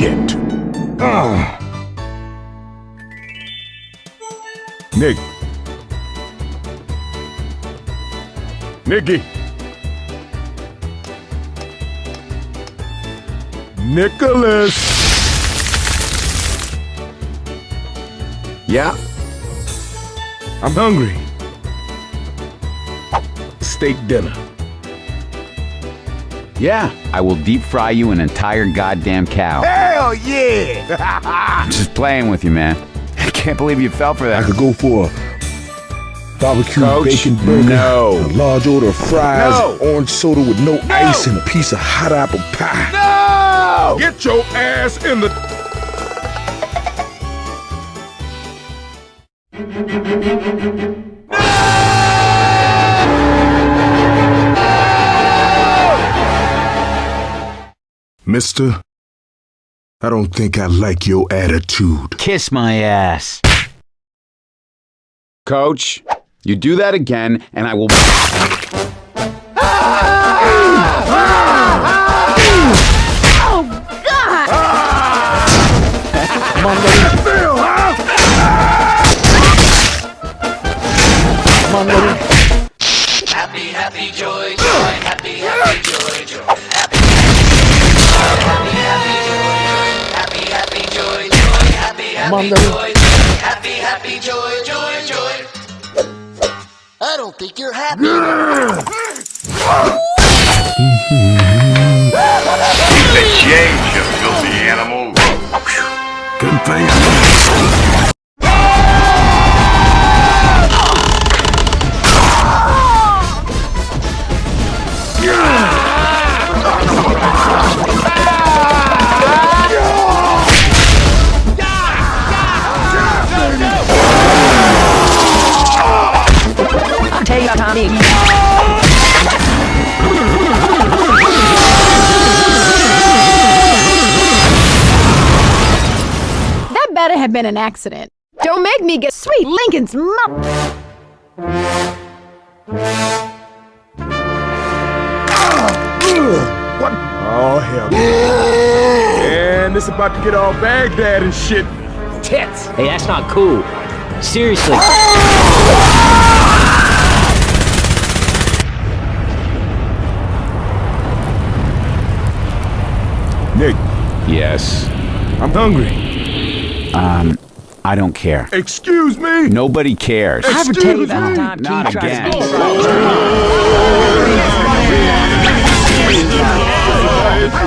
Shit. Ah. Ugh. Nick. Nicky. Nicholas. Yeah? I'm hungry. Steak dinner. Yeah, I will deep fry you an entire goddamn cow. Hell yeah! I'm just playing with you, man. I can't believe you fell for that. I could go for a barbecue Coach, bacon burger, no. a large order of fries, No. orange soda with no, ice, and a piece of hot apple pie. No! Get your ass in the. Mister, I don't think I like your attitude. Kiss my ass. Coach, you do that again, and I will. Happy, happy, joy, joy, happy, happy, joy, joy, happy, happy, happy, happy, joy, happy, happy, joy, joy, joy. I don't think you're happy. The change, you filthy animal. Good thing. Take your Tommy. That better have been an accident. Don't make me get sweet Lincoln's mom. What? Oh, hell. and this about to get all Baghdad and shit. Tits! Hey, that's not cool. Seriously. Oh! Nick, Yes. I'm hungry. Um, I don't care. Excuse me? Nobody cares. I ever tell you about the time Not Keith again. to speak?